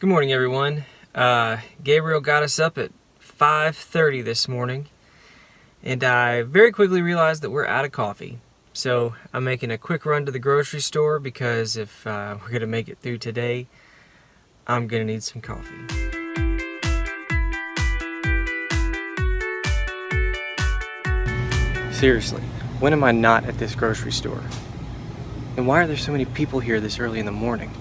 Good morning, everyone. Uh, Gabriel got us up at 5.30 this morning, and I very quickly realized that we're out of coffee. So I'm making a quick run to the grocery store because if uh, we're going to make it through today, I'm going to need some coffee. Seriously, when am I not at this grocery store? And why are there so many people here this early in the morning?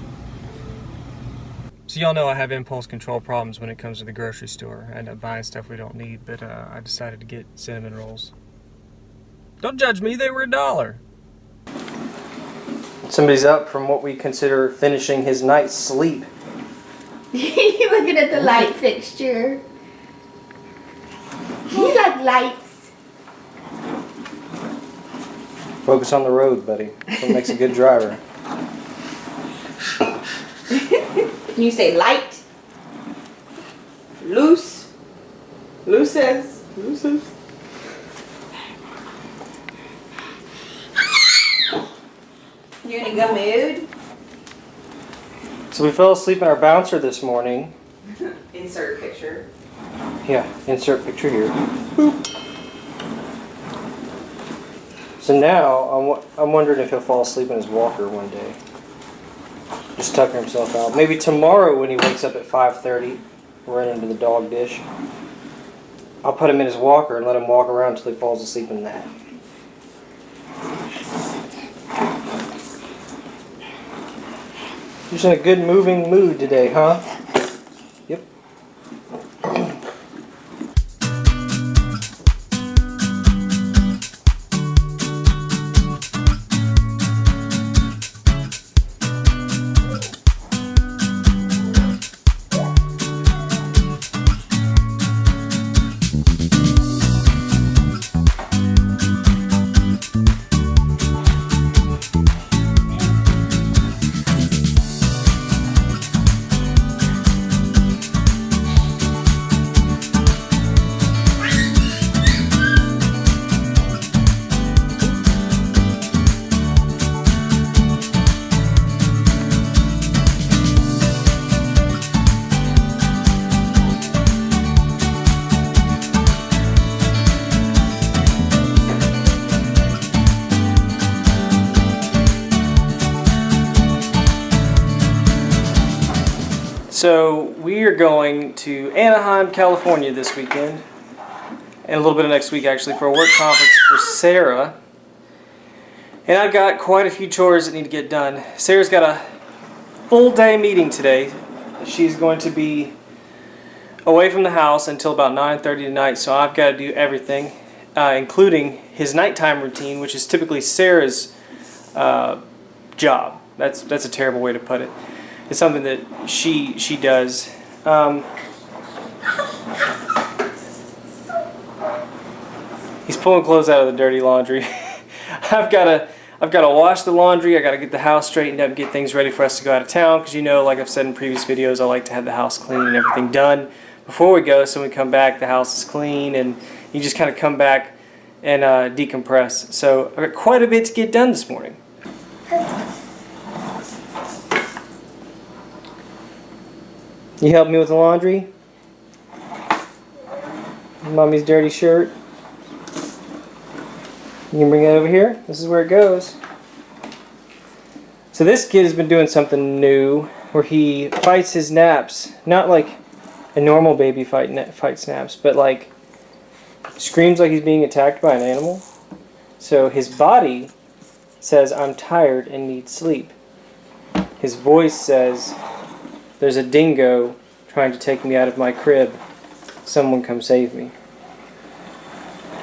So y'all know I have impulse control problems when it comes to the grocery store. I end up buying stuff we don't need, but uh, I decided to get cinnamon rolls. Don't judge me, they were a dollar. Somebody's up from what we consider finishing his night's sleep. you looking at the light fixture. You like lights. Focus on the road, buddy. That's what makes a good driver. Can you say light? Loose. Looses. Looses. You in a good mood? So we fell asleep in our bouncer this morning. Insert picture. Yeah, insert picture here. Boop. So now I'm, I'm wondering if he'll fall asleep in his walker one day. Just tucking himself out. Maybe tomorrow when he wakes up at 5.30, run into the dog dish. I'll put him in his walker and let him walk around until he falls asleep in that. Just in a good moving mood today, huh? So we are going to Anaheim, California this weekend, and a little bit of next week actually for a work conference for Sarah. And I've got quite a few chores that need to get done. Sarah's got a full day meeting today. She's going to be away from the house until about 9.30 tonight, so I've got to do everything, uh, including his nighttime routine, which is typically Sarah's uh, job. That's, that's a terrible way to put it. It's something that she she does. Um, he's pulling clothes out of the dirty laundry. I've got to I've got to wash the laundry. I got to get the house straightened up, get things ready for us to go out of town. Because you know, like I've said in previous videos, I like to have the house clean and everything done before we go. So when we come back, the house is clean, and you just kind of come back and uh, decompress. So I've got quite a bit to get done this morning. You help me with the laundry? Mommy's dirty shirt. You can bring it over here. This is where it goes. So this kid has been doing something new where he fights his naps. Not like a normal baby fight fight snaps, but like screams like he's being attacked by an animal. So his body says, I'm tired and need sleep. His voice says, there's a dingo trying to take me out of my crib. Someone come save me.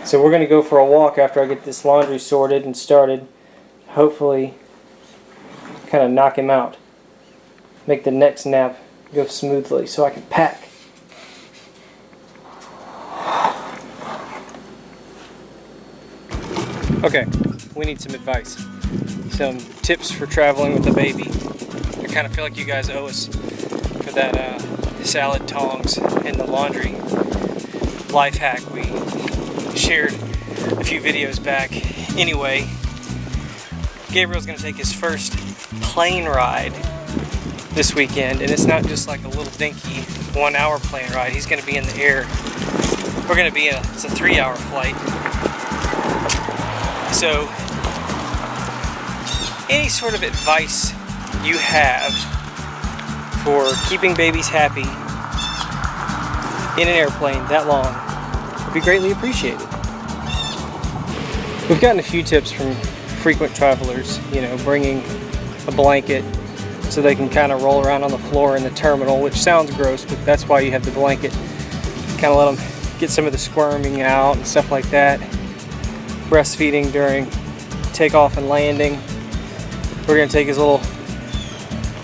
So we're going to go for a walk after I get this laundry sorted and started. Hopefully kind of knock him out. Make the next nap go smoothly so I can pack. Okay, we need some advice. Some tips for traveling with a baby. I kind of feel like you guys owe us that uh, salad tongs and the laundry life hack we shared a few videos back. Anyway, Gabriel's gonna take his first plane ride this weekend, and it's not just like a little dinky one hour plane ride. He's going to be in the air. We're going to be in a, it's a three hour flight. So, any sort of advice you have for keeping babies happy in an airplane that long would be greatly appreciated. We've gotten a few tips from frequent travelers, you know, bringing a blanket so they can kind of roll around on the floor in the terminal, which sounds gross, but that's why you have the blanket. Kind of let them get some of the squirming out and stuff like that. Breastfeeding during takeoff and landing. We're going to take his little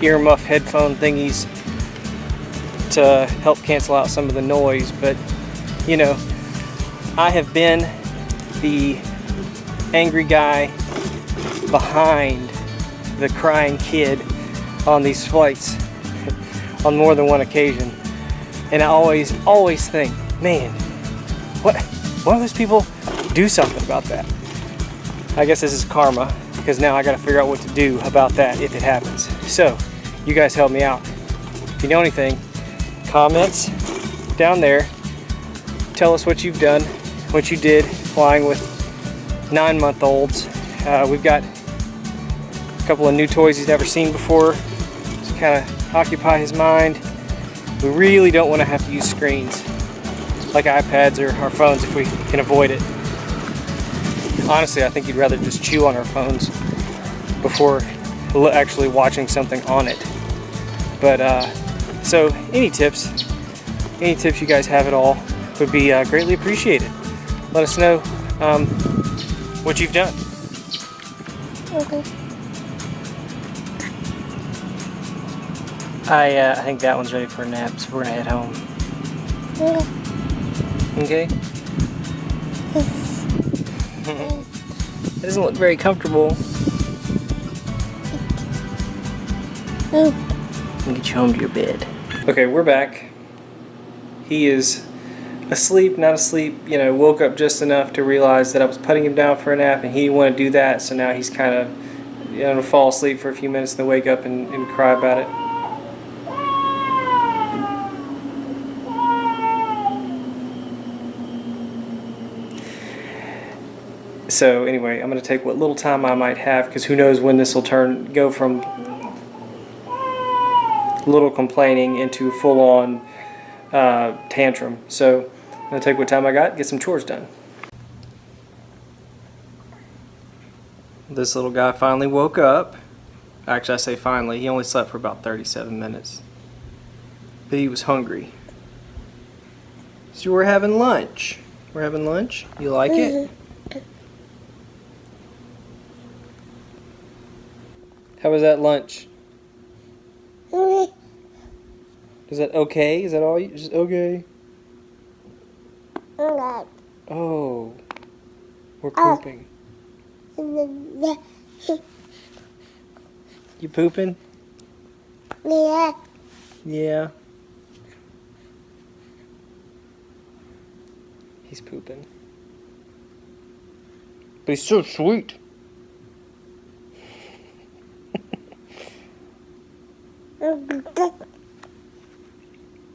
earmuff headphone thingies to help cancel out some of the noise, but you know, I have been the angry guy behind the crying kid on these flights on more than one occasion. And I always, always think, man, what, why don't those people do something about that? I guess this is karma because now I got to figure out what to do about that if it happens. So, you guys help me out. If you know anything, comments down there. Tell us what you've done, what you did flying with nine month olds. Uh, we've got a couple of new toys he's never seen before to kind of occupy his mind. We really don't want to have to use screens like iPads or our phones if we can avoid it. Honestly, I think you'd rather just chew on our phones before actually watching something on it. But uh, so, any tips, any tips you guys have at all would be uh, greatly appreciated. Let us know um, what you've done. Okay. I, uh, I think that one's ready for a nap, so we're gonna head home. Okay. Okay? it doesn't look very comfortable. Oh. I'll get you home to your bed. Okay, we're back. He is asleep, not asleep, you know, woke up just enough to realize that I was putting him down for a nap and he didn't want to do that, so now he's kind of, you know, fall asleep for a few minutes and then wake up and, and cry about it. So anyway, I'm going to take what little time I might have because who knows when this will turn, go from little complaining into full on uh, tantrum. So I'm gonna take what time I got, get some chores done. This little guy finally woke up. Actually, I say finally. He only slept for about 37 minutes. But he was hungry. So we're having lunch. We're having lunch. You like it? How was that lunch? Is that okay? Is that all you? Just okay? Oh. We're oh. pooping. You pooping? Yeah. Yeah. He's pooping. But he's so sweet.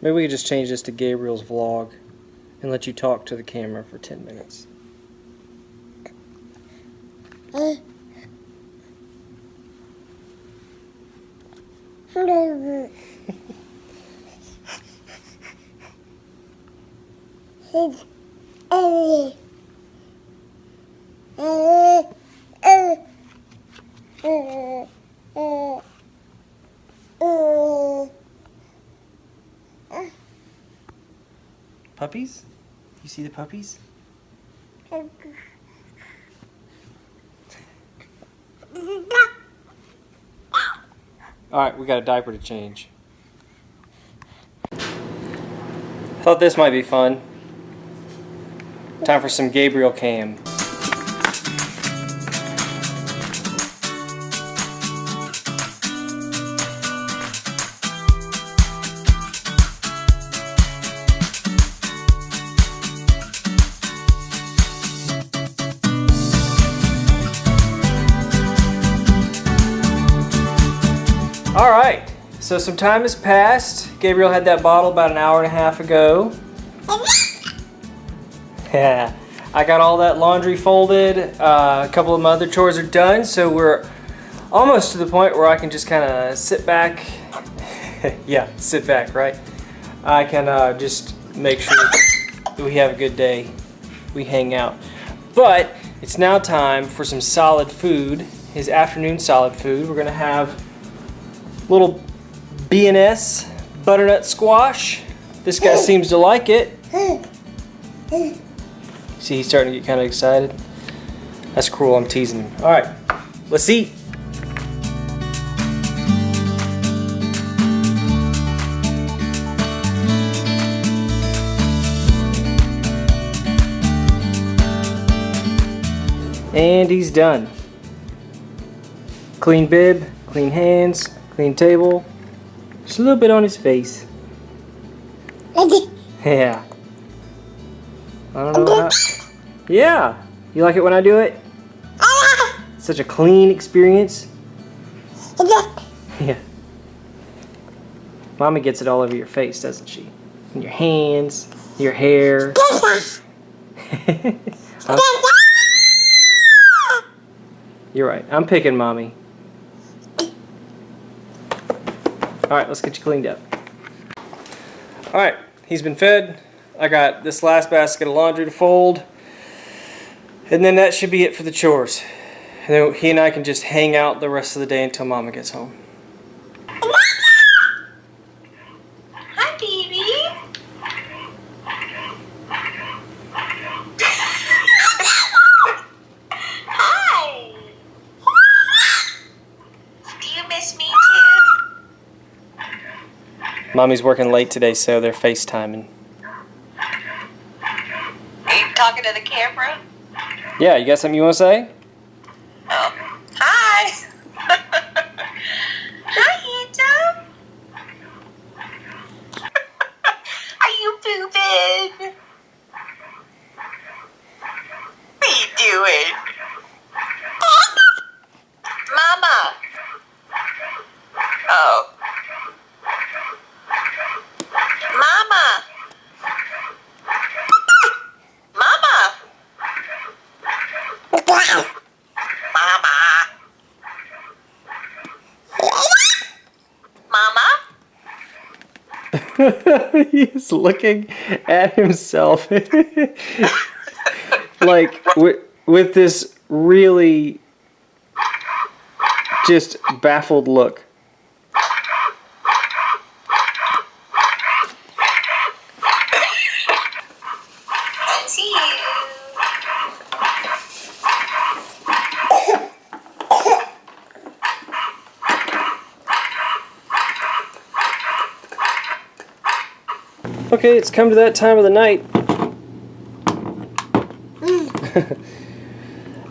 Maybe we could just change this to Gabriel's vlog and let you talk to the camera for 10 minutes. His Puppies? You see the puppies? Alright, we got a diaper to change. Thought this might be fun. Time for some Gabriel Cam. So some time has passed. Gabriel had that bottle about an hour and a half ago. Yeah, I got all that laundry folded. Uh, a couple of my other chores are done, so we're almost to the point where I can just kind of sit back. yeah, sit back, right? I can uh, just make sure that we have a good day. We hang out. But it's now time for some solid food. His afternoon solid food. We're gonna have little B&S butternut squash. This guy seems to like it. See, he's starting to get kind of excited. That's cruel, I'm teasing him. All right, let's eat. And he's done. Clean bib, clean hands, clean table. Just a little bit on his face. Yeah. I don't know how. Yeah. You like it when I do it? Such a clean experience. Yeah. Mommy gets it all over your face, doesn't she? And your hands, your hair. You're right. I'm picking mommy. Alright, let's get you cleaned up. Alright, he's been fed. I got this last basket of laundry to fold. And then that should be it for the chores. And then he and I can just hang out the rest of the day until mama gets home. Hi, baby. Hi. Do you miss me too? Mommy's working late today, so they're FaceTiming. Are you talking to the camera? Yeah, you got something you want to say? Oh. Hi. Hi, handsome. Are you pooping? What are you doing? Mama. Oh. Mama. Mama. Mama. Mama? He's looking at himself. like, with, with this really just baffled look. I see you. Okay, it's come to that time of the night.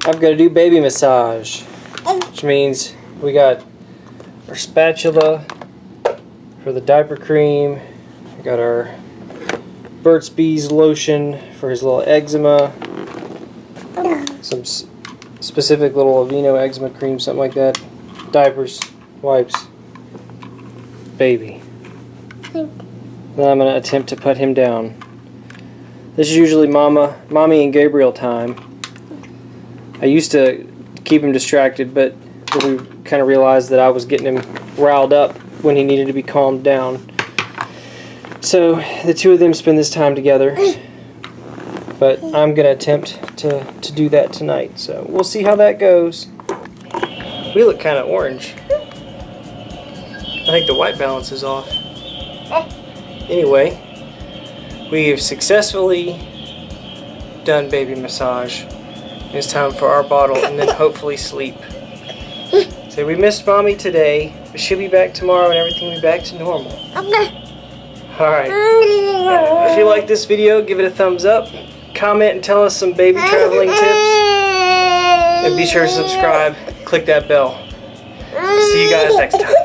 I've got to do baby massage, which means we got our spatula for the diaper cream. We got our Burt's Bees lotion for his little eczema. Some specific little Aveeno eczema cream, something like that. Diapers, wipes, baby. Then I'm going to attempt to put him down. This is usually Mama, Mommy and Gabriel time. I used to keep him distracted, but we kind of realized that I was getting him riled up when he needed to be calmed down. So the two of them spend this time together. But I'm going to attempt to, to do that tonight. So we'll see how that goes. We look kind of orange. I think the white balance is off. Anyway, We have successfully done baby massage. It's time for our bottle and then hopefully sleep. So we missed mommy today, but she'll be back tomorrow and everything will be back to normal. Okay. Alright. If you like this video, give it a thumbs up. Comment and tell us some baby traveling tips. And be sure to subscribe. Click that bell. See you guys next time.